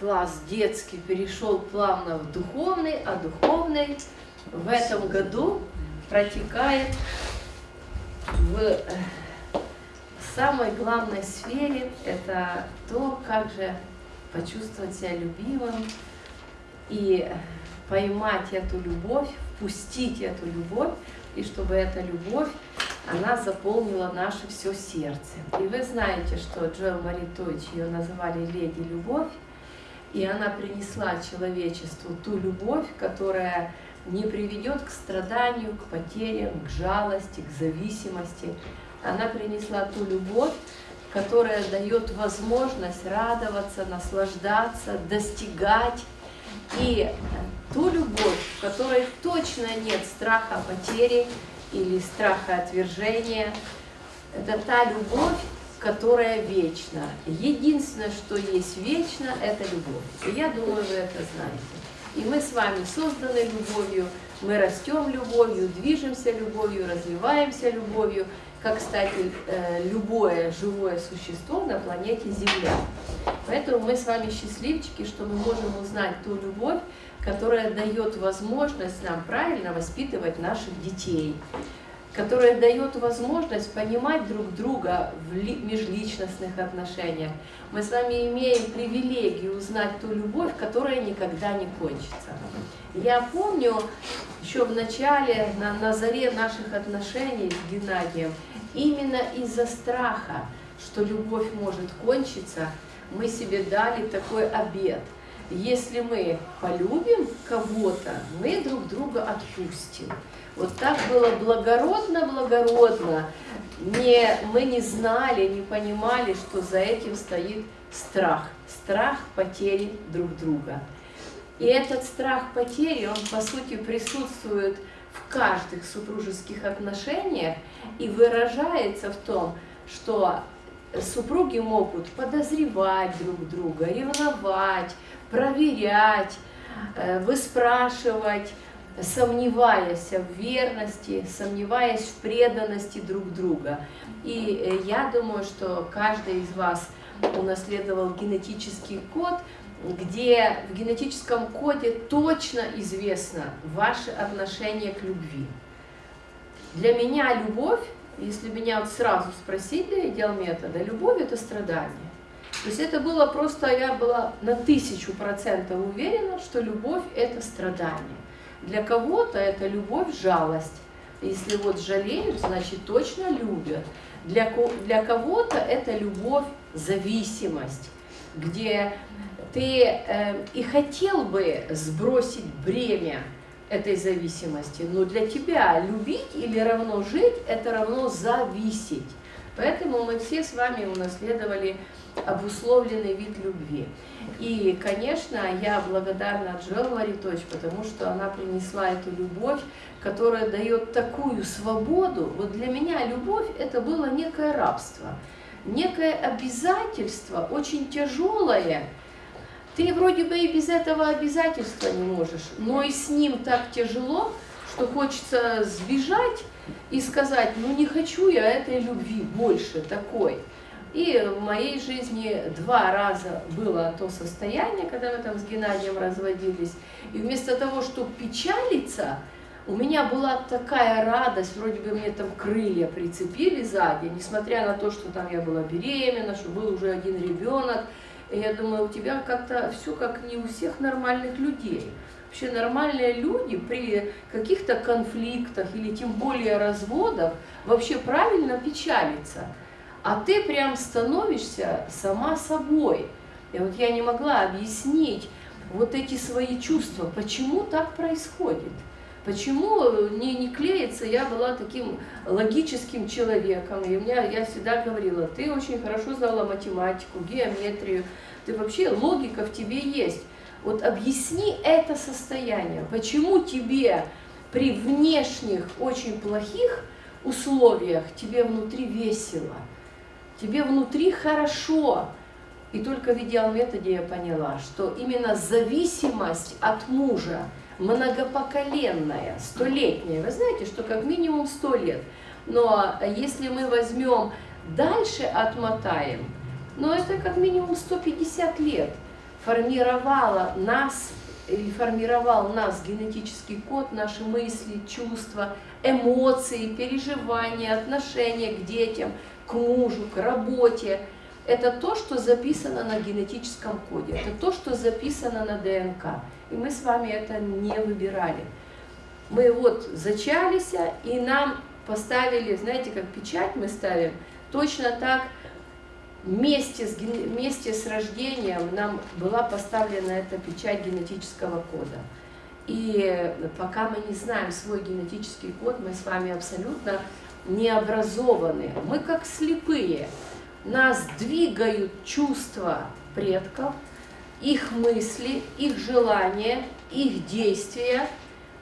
класс детский перешел плавно в духовный, а духовный в этом году протекает в э, самой главной сфере. Это то, как же почувствовать себя любимым и поймать эту любовь, впустить эту любовь, и чтобы эта любовь, она заполнила наше все сердце. И вы знаете, что Джоэл Маритович ее называли «Леди Любовь», и она принесла человечеству ту любовь, которая не приведет к страданию, к потерям, к жалости, к зависимости. Она принесла ту любовь, которая дает возможность радоваться, наслаждаться, достигать. И ту любовь, в которой точно нет страха потери или страха отвержения, это та любовь, которая вечна. Единственное, что есть вечно, это любовь. И я думаю, вы это знаете. И мы с вами созданы любовью, мы растем любовью, движемся любовью, развиваемся любовью, как, кстати, э, любое живое существо на планете Земля. Поэтому мы с вами счастливчики, что мы можем узнать ту любовь, которая дает возможность нам правильно воспитывать наших детей, которая дает возможность понимать друг друга в межличностных отношениях. Мы с вами имеем привилегию узнать ту любовь, которая никогда не кончится. Я помню, еще в начале, на, на заре наших отношений с Геннадием, именно из-за страха, что любовь может кончиться, мы себе дали такой обет. Если мы полюбим кого-то, мы друг друга отпустим. Вот так было благородно-благородно. Не, мы не знали, не понимали, что за этим стоит страх. Страх потери друг друга. И этот страх потери, он по сути присутствует в каждых супружеских отношениях и выражается в том, что супруги могут подозревать друг друга, ревновать, проверять, э, выспрашивать, сомневаясь в верности, сомневаясь в преданности друг друга. И э, я думаю, что каждый из вас унаследовал генетический код, где в генетическом коде точно известно ваше отношение к любви. Для меня любовь, если меня вот сразу спросить для идеал метода, любовь это страдание. То есть это было просто, я была на тысячу процентов уверена, что любовь это страдание. Для кого-то это любовь, жалость. Если вот жалеют, значит точно любят. Для, для кого-то это любовь, зависимость, где ты э, и хотел бы сбросить бремя этой зависимости, но для тебя любить или равно жить, это равно зависеть. Поэтому мы все с вами унаследовали обусловленный вид любви. И, конечно, я благодарна Джоэл Маритович, потому что она принесла эту любовь, которая дает такую свободу. Вот для меня любовь – это было некое рабство, некое обязательство, очень тяжелое. Ты вроде бы и без этого обязательства не можешь, но и с ним так тяжело, что хочется сбежать и сказать, ну не хочу я этой любви больше такой. И в моей жизни два раза было то состояние, когда мы там с Геннадием разводились. И вместо того, чтобы печалиться, у меня была такая радость, вроде бы мне там крылья прицепили сзади, несмотря на то, что там я была беременна, что был уже один ребенок. И я думаю, у тебя как-то все как не у всех нормальных людей. Вообще нормальные люди при каких-то конфликтах или тем более разводах вообще правильно печалятся а ты прям становишься сама собой. И вот я не могла объяснить вот эти свои чувства, почему так происходит. Почему не, не клеится, я была таким логическим человеком, и меня, я всегда говорила, ты очень хорошо знала математику, геометрию, ты вообще, логика в тебе есть. Вот объясни это состояние, почему тебе при внешних очень плохих условиях тебе внутри весело, тебе внутри хорошо. И только в идеал-методе я поняла, что именно зависимость от мужа, многопоколенная, столетняя, вы знаете, что как минимум сто лет, но если мы возьмем дальше отмотаем, но это как минимум 150 лет, формировала нас или формировал нас генетический код, наши мысли, чувства, эмоции, переживания, отношения к детям, к мужу, к работе. Это то, что записано на генетическом коде, это то, что записано на ДНК. И мы с вами это не выбирали. Мы вот зачались, и нам поставили, знаете, как печать мы ставим, точно так вместе с, вместе с рождением нам была поставлена эта печать генетического кода. И пока мы не знаем свой генетический код, мы с вами абсолютно не образованы. Мы как слепые. Нас двигают чувства предков, их мысли, их желания, их действия –